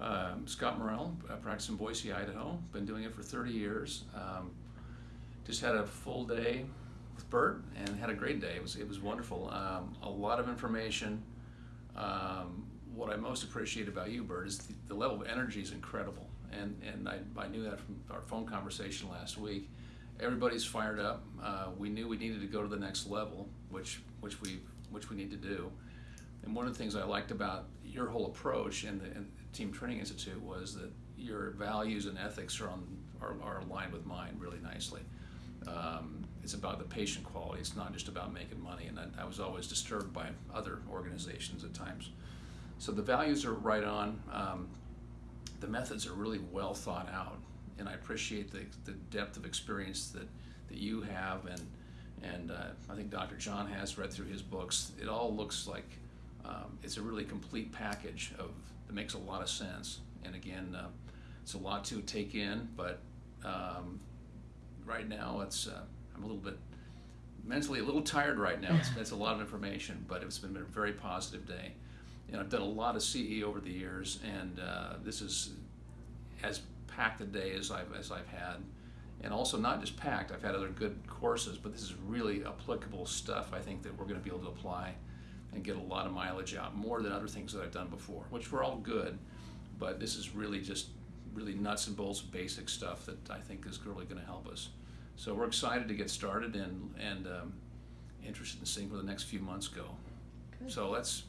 Um, Scott Morrell, I practice in Boise, Idaho. Been doing it for 30 years. Um, just had a full day with Bert and had a great day. It was it was wonderful. Um, a lot of information. Um, what I most appreciate about you, Bert, is the, the level of energy is incredible, and and I, I knew that from our phone conversation last week. Everybody's fired up. Uh, we knew we needed to go to the next level, which which we which we need to do. One of the things I liked about your whole approach and the, the Team Training Institute was that your values and ethics are on are, are aligned with mine really nicely. Um, it's about the patient quality. It's not just about making money. And I, I was always disturbed by other organizations at times. So the values are right on. Um, the methods are really well thought out, and I appreciate the, the depth of experience that, that you have, and and uh, I think Dr. John has read through his books. It all looks like um, it's a really complete package of that makes a lot of sense. And again, uh, it's a lot to take in, but um, right now it's uh, I'm a little bit mentally a little tired right now. It's, it's a lot of information, but it's been a very positive day. And I've done a lot of CE over the years, and uh, this is as packed a day as I've as I've had, and also not just packed. I've had other good courses, but this is really applicable stuff. I think that we're going to be able to apply and get a lot of mileage out, more than other things that I've done before, which were all good. But this is really just really nuts and bolts basic stuff that I think is really going to help us. So we're excited to get started and and um, interested in seeing where the next few months go. Good. So let's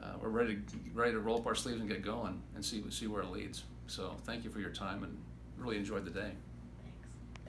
uh, we're ready to ready to roll up our sleeves and get going and see see where it leads. So thank you for your time and really enjoyed the day.